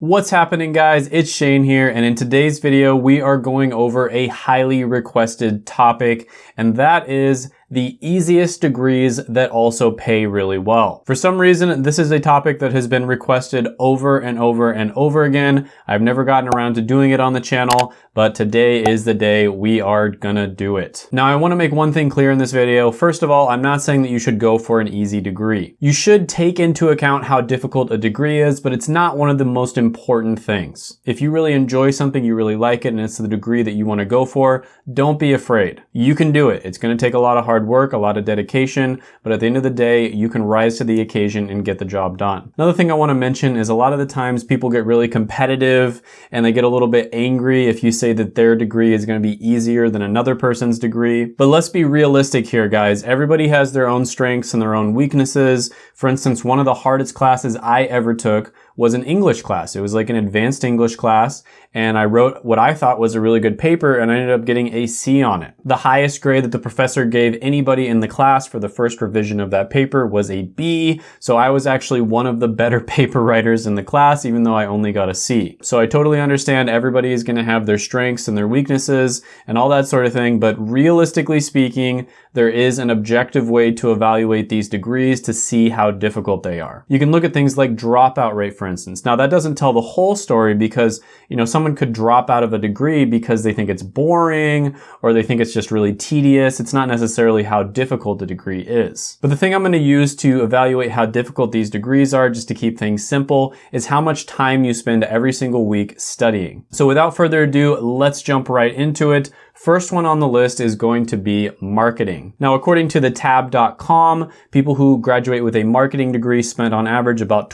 What's happening guys? It's Shane here and in today's video we are going over a highly requested topic and that is the easiest degrees that also pay really well. For some reason, this is a topic that has been requested over and over and over again. I've never gotten around to doing it on the channel, but today is the day we are gonna do it. Now, I wanna make one thing clear in this video. First of all, I'm not saying that you should go for an easy degree. You should take into account how difficult a degree is, but it's not one of the most important things. If you really enjoy something, you really like it, and it's the degree that you wanna go for, don't be afraid. You can do it. It's gonna take a lot of hard hard work, a lot of dedication, but at the end of the day, you can rise to the occasion and get the job done. Another thing I wanna mention is a lot of the times people get really competitive and they get a little bit angry if you say that their degree is gonna be easier than another person's degree. But let's be realistic here, guys. Everybody has their own strengths and their own weaknesses. For instance, one of the hardest classes I ever took was an English class. It was like an advanced English class and I wrote what I thought was a really good paper and I ended up getting a C on it. The highest grade that the professor gave anybody in the class for the first revision of that paper was a B, so I was actually one of the better paper writers in the class even though I only got a C. So I totally understand everybody is going to have their strengths and their weaknesses and all that sort of thing, but realistically speaking, there is an objective way to evaluate these degrees to see how difficult they are. You can look at things like dropout rate, for instance. Now that doesn't tell the whole story because, you know, someone could drop out of a degree because they think it's boring or they think it's just really tedious. It's not necessarily how difficult the degree is. But the thing I'm going to use to evaluate how difficult these degrees are, just to keep things simple, is how much time you spend every single week studying. So without further ado, let's jump right into it. First one on the list is going to be marketing. Now, according to the tab.com, people who graduate with a marketing degree spend on average about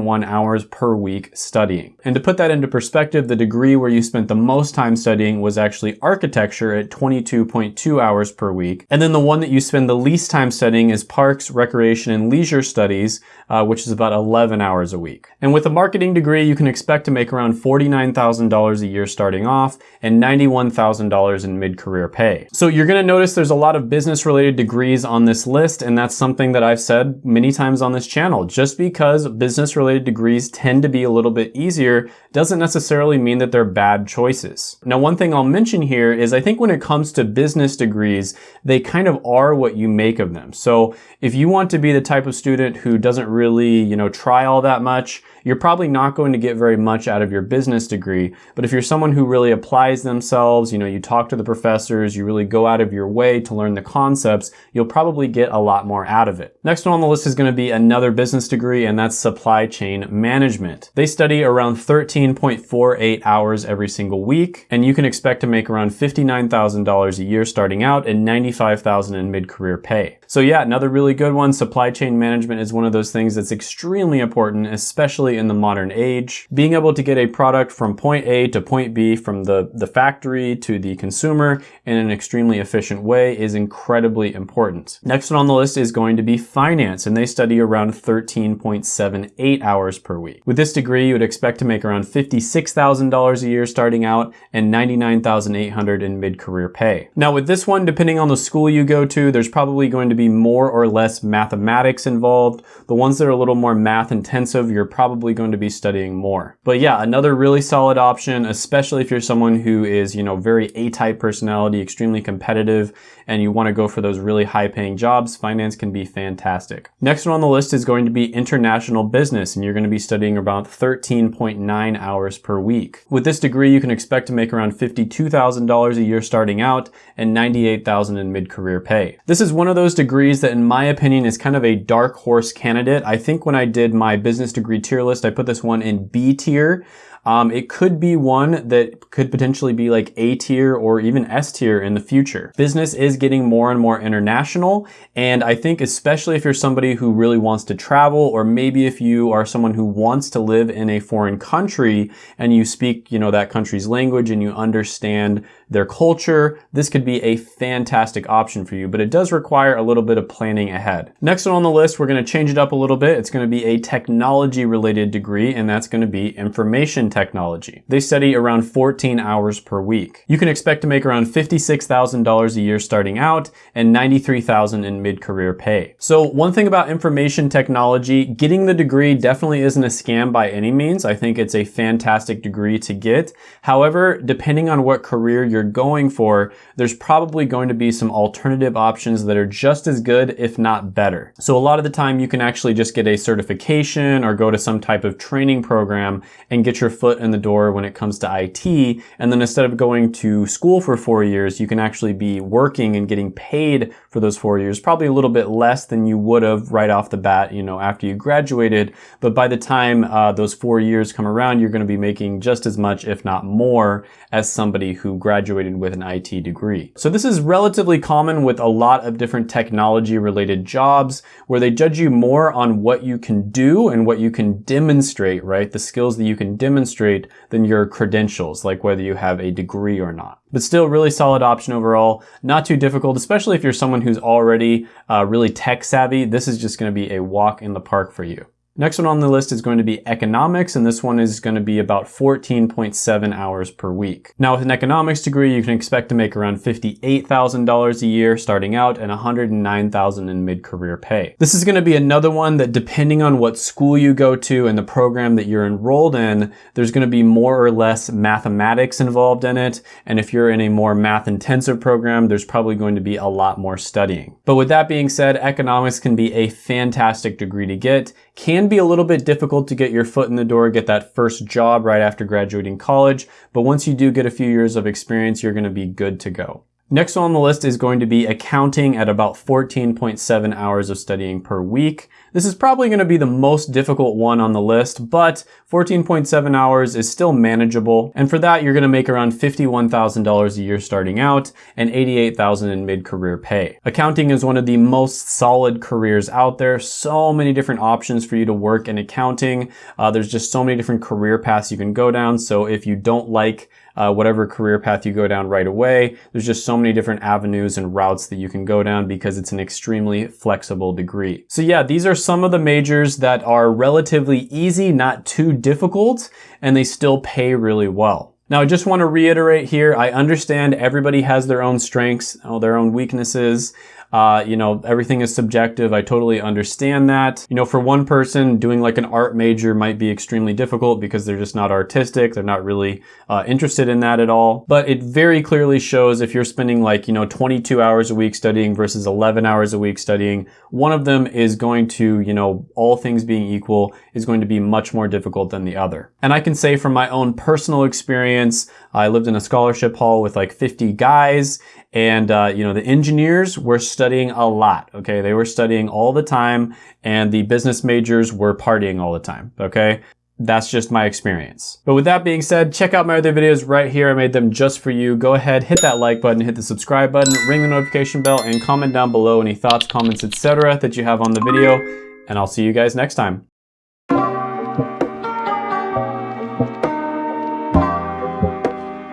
12.71 hours per week studying. And to put that into perspective, the degree where you spent the most time studying was actually architecture at 22.2 hours per week. And then the one that you spend the least time studying is parks, recreation, and leisure studies, uh, which is about 11 hours a week. And with a marketing degree, you can expect to make around $49,000 a year starting off and 91,000 $1,000 in mid-career pay. So you're gonna notice there's a lot of business related degrees on this list and that's something that I've said many times on this channel. Just because business related degrees tend to be a little bit easier doesn't necessarily mean that they're bad choices. Now one thing I'll mention here is I think when it comes to business degrees, they kind of are what you make of them. So if you want to be the type of student who doesn't really, you know, try all that much, you're probably not going to get very much out of your business degree. But if you're someone who really applies themselves, you know, you talk to the professors, you really go out of your way to learn the concepts, you'll probably get a lot more out of it. Next one on the list is going to be another business degree, and that's supply chain management. They study around 13.48 hours every single week, and you can expect to make around $59,000 a year starting out and $95,000 in mid-career pay. So yeah, another really good one. Supply chain management is one of those things that's extremely important, especially in the modern age. Being able to get a product from point A to point B from the, the factory to the consumer in an extremely efficient way is incredibly important. Next one on the list is going to be finance, and they study around 13.78 hours per week. With this degree, you would expect to make around $56,000 a year starting out and $99,800 in mid-career pay. Now with this one, depending on the school you go to, there's probably going to be be more or less mathematics involved. The ones that are a little more math intensive, you're probably going to be studying more. But yeah, another really solid option, especially if you're someone who is, you know, very A-type personality, extremely competitive, and you want to go for those really high paying jobs, finance can be fantastic. Next one on the list is going to be international business, and you're going to be studying about 13.9 hours per week. With this degree, you can expect to make around $52,000 a year starting out and 98,000 in mid-career pay. This is one of those degrees degrees that in my opinion is kind of a dark horse candidate. I think when I did my business degree tier list, I put this one in B tier. Um, it could be one that could potentially be like A tier or even S tier in the future. Business is getting more and more international. And I think especially if you're somebody who really wants to travel, or maybe if you are someone who wants to live in a foreign country and you speak, you know, that country's language and you understand their culture, this could be a fantastic option for you. But it does require a little bit of planning ahead. Next one on the list, we're gonna change it up a little bit. It's gonna be a technology related degree, and that's gonna be information technology. They study around 14 hours per week. You can expect to make around $56,000 a year starting out and $93,000 in mid-career pay. So one thing about information technology, getting the degree definitely isn't a scam by any means. I think it's a fantastic degree to get. However, depending on what career you're going for, there's probably going to be some alternative options that are just as good, if not better. So a lot of the time you can actually just get a certification or go to some type of training program and get your foot in the door when it comes to IT. And then instead of going to school for four years, you can actually be working and getting paid for those four years, probably a little bit less than you would have right off the bat, you know, after you graduated. But by the time uh, those four years come around, you're going to be making just as much, if not more, as somebody who graduated with an IT degree. So this is relatively common with a lot of different technology related jobs where they judge you more on what you can do and what you can demonstrate, right? The skills that you can demonstrate than your credentials, like whether you have a degree or not. But still really solid option overall. Not too difficult, especially if you're someone who's already uh, really tech savvy. This is just gonna be a walk in the park for you. Next one on the list is going to be economics, and this one is going to be about 14.7 hours per week. Now with an economics degree, you can expect to make around $58,000 a year starting out and $109,000 in mid-career pay. This is going to be another one that depending on what school you go to and the program that you're enrolled in, there's going to be more or less mathematics involved in it. And if you're in a more math intensive program, there's probably going to be a lot more studying. But with that being said, economics can be a fantastic degree to get, can be a little bit difficult to get your foot in the door, get that first job right after graduating college, but once you do get a few years of experience, you're gonna be good to go. Next on the list is going to be accounting at about 14.7 hours of studying per week. This is probably going to be the most difficult one on the list, but 14.7 hours is still manageable. And for that, you're going to make around $51,000 a year starting out and 88,000 in mid-career pay. Accounting is one of the most solid careers out there. So many different options for you to work in accounting. Uh, there's just so many different career paths you can go down. So if you don't like uh, whatever career path you go down right away. There's just so many different avenues and routes that you can go down because it's an extremely flexible degree. So yeah, these are some of the majors that are relatively easy, not too difficult, and they still pay really well. Now, I just want to reiterate here, I understand everybody has their own strengths, their own weaknesses. Uh, you know, everything is subjective. I totally understand that. You know, for one person, doing like an art major might be extremely difficult because they're just not artistic. They're not really uh, interested in that at all. But it very clearly shows if you're spending like, you know, 22 hours a week studying versus 11 hours a week studying, one of them is going to, you know, all things being equal, is going to be much more difficult than the other. And I can say from my own personal experience, I lived in a scholarship hall with like 50 guys and, uh, you know, the engineers were studying a lot, okay? They were studying all the time and the business majors were partying all the time, okay? That's just my experience. But with that being said, check out my other videos right here. I made them just for you. Go ahead, hit that like button, hit the subscribe button, ring the notification bell, and comment down below any thoughts, comments, etc. that you have on the video. And I'll see you guys next time.